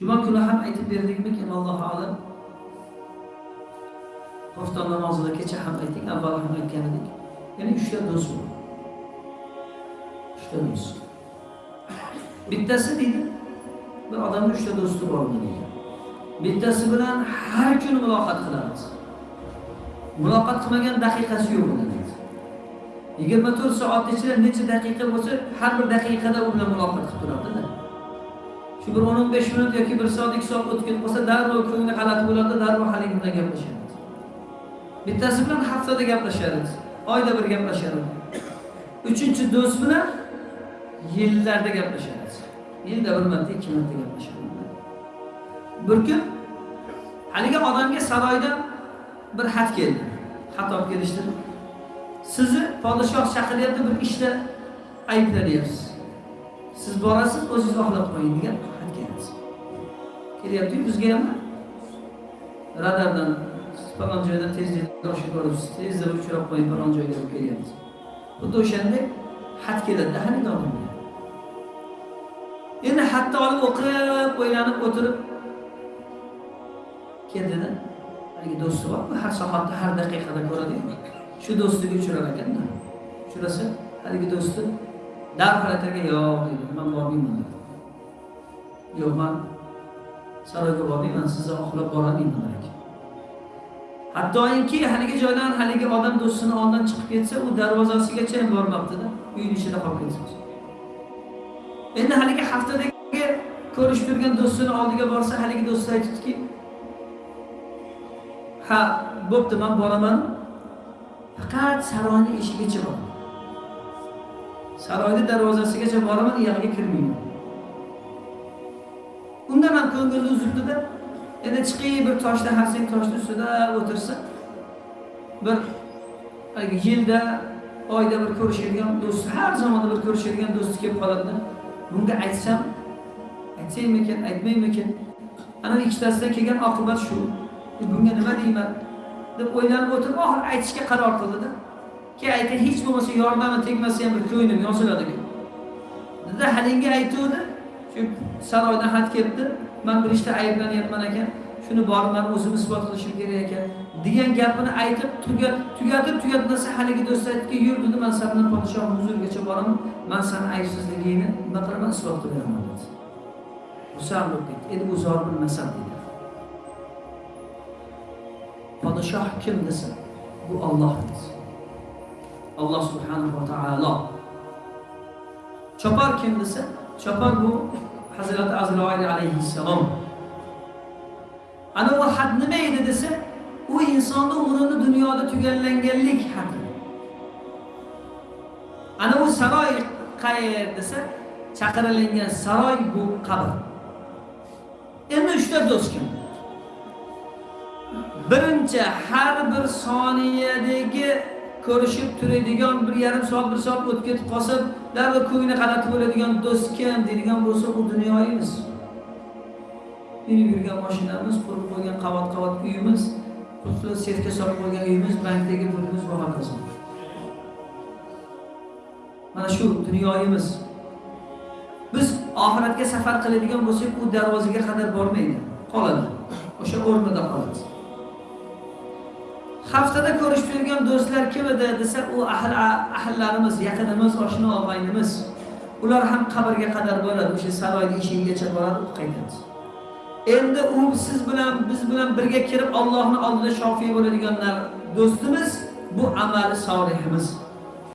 juma kuni ham aytib berdikmikin allohu alam? Xofton namozida kecha ham aytdik avval ham aytgan edik. Ya'ni uchta do'st bor. Uchta do'st. Bittasi deydi bir odamni uchta do'sti bor deydi. Bittasi bilan har kuni muloqot qilamiz. Muloqot qilmagan daqiqasi yo'q uni yigirma to'rt soat ichida necha daqiqa bo'lsa har bir daqiqada u bilan muloqot qilib turadida. Shu bir o'n o'n besh minut yoki bir soat ikki soat o'tib ketib qolsa darrov ko'ngli g'alati bo'ladi darrov haligi bilan gaplashadi bittasi bilan haftada gaplashadi oyda bir gaplashadi uchinchi do'st bilan yillarda gaplashadi yilda bir marta ikki marta gaplashadi bir kun haligi odamga saroydan bir xat keldi. Xat olib kelishdi. Sizni podshoh chaqiryapti bir ishda ayblanyapsiz. Siz borasiz o'zingiz oqlab qo'ying degan. Xat keldi bizga ham radardan falon joydan tezlik oshib boribsiz tezda uchrab qo'ying falon joyga deb kelyapmiz xuddi o'shanday xat keladida haligi odamga endi xatni olib o'qib o'ylanib o'tirib keldida. Haligi do'sti bor har soatda har daqiqada ko'radiku shu do'stiga uchrar ekanda. Uchrasa haligi do'sti darhol aytarkan yo'q deydi man bormayman yo'q man saroyga bormayman sizni oqlab borolmayman ekan hattoki haligi joydan haligi odam do'stini oldidan chiqib ketsa u darvozasigacha ham bormabdida. Uyni ichida qolib ketsin endi haligi haftadagi ko'rishib turgan do'stini oldiga borsa haligi do'sti aytibdiki ha bo'pti man boraman. Faqat saroyni eshigigacha boraman saroyni darvozasigacha boraman u yog'iga kirmayman. Undan ham ko'ngilni uzibdida endi chiqib bir toshda harsang toshni ustida o'tirsa bir yilda oyda bir ko'rishadigan do'sti har zamonda bir ko'rishadigan do'sti kelib qoladida. Bunga aytsam aytsaymikin aytmaymikin ana ikkitasidan kelgan oqibat shu. E, bunga nima deyman? deb o'ylanib o'tirib oxiri aytishga qaror qildida. Keyin aytgan hech bo'lmasa yordami tegmasa ham bir ko'nglim yoziladi dedi haligi aytuvdi saroydan xat kelibdi man bir ishda ayblanyapman ekan shuni borib man o'zim isbot qilishim kerak ekan degan gapini aytib tugatib tugatmasa haligi do'st aytdiki yur dedi man san bilan podshohni huzurigacha boraman man sani aybsizligingni nima qilaman isbot qilib beraman dedi xursand bo'lib ketdi endi u zor bilmasam dedi podshoh kim desa bu olloh dedi alloh subhanahu va taolo chopar kim desa chopar bu hazrati azroil alayhissalom. Ana u had nima edi desa u insonni umrini dunyoda tugallanganlik haqi ana u saroy qayer desa chaqirilingan saroy bu qabr. Endi uchta do'st kim? Birinchi har bir soniyadagi ko'rishib turadigan bir yarim soat bir soat o'tib ketib qolsa darrov ko'ngli g'alati bo'ladigan do'st kim deydigan bo'lsa u dunyoyimiz. Minib yurgan mashinamiz qurib qo'ygan qavat qavat uyimiz pulni sefga solib qo'ygan uyimiz bankdagi pulimiz va hokazo mana shu dunyoyimiz. Biz oxiratga safar qiladigan bo'lsak u darvozaga qadar bormaydi. Qoladi. O'sha o'rnida qoladi haftada ko'rishib turgan do'stlar kim edi desa u ahl ahllarimiz yaqinimiz oshna og'aynimiz ular ham qabrga qadar bo'ladi o'sha saroyni eshigigacha boradi qaytadi endi u siz bilan biz bilan birga kirib ollohni oldida shofiy bo'ladiganlar do'stimiz bu amali solihimiz.